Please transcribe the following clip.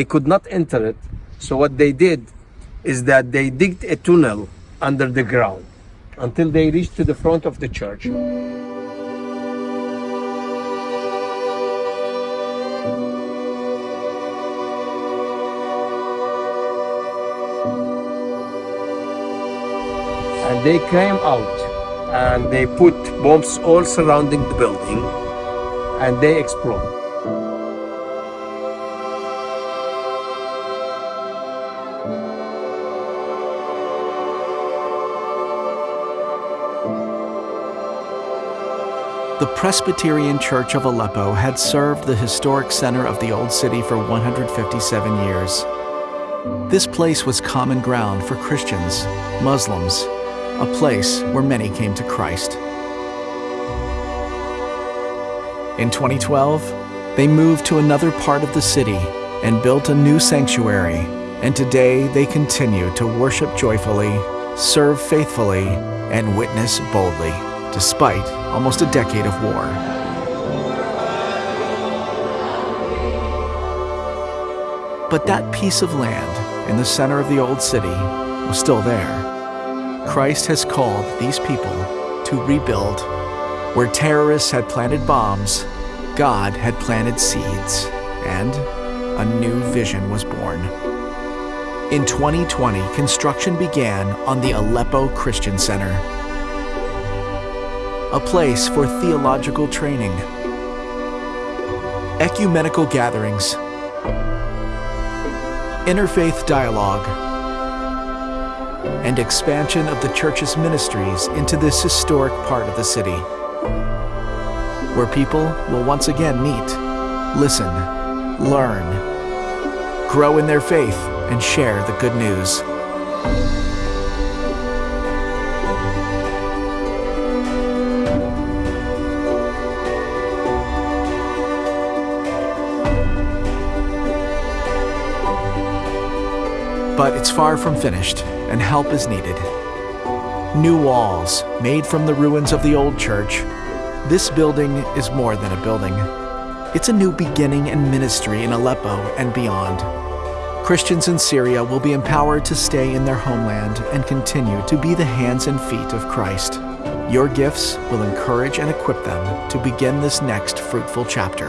They could not enter it. So what they did is that they digged a tunnel under the ground until they reached to the front of the church. And they came out and they put bombs all surrounding the building and they exploded. The Presbyterian Church of Aleppo had served the historic center of the Old City for 157 years. This place was common ground for Christians, Muslims, a place where many came to Christ. In 2012, they moved to another part of the city and built a new sanctuary, and today they continue to worship joyfully, serve faithfully, and witness boldly despite almost a decade of war. But that piece of land in the center of the old city was still there. Christ has called these people to rebuild. Where terrorists had planted bombs, God had planted seeds, and a new vision was born. In 2020, construction began on the Aleppo Christian Center, a place for theological training, ecumenical gatherings, interfaith dialogue, and expansion of the church's ministries into this historic part of the city, where people will once again meet, listen, learn, grow in their faith, and share the good news. But it's far from finished, and help is needed. New walls, made from the ruins of the old church. This building is more than a building. It's a new beginning and ministry in Aleppo and beyond. Christians in Syria will be empowered to stay in their homeland and continue to be the hands and feet of Christ. Your gifts will encourage and equip them to begin this next fruitful chapter.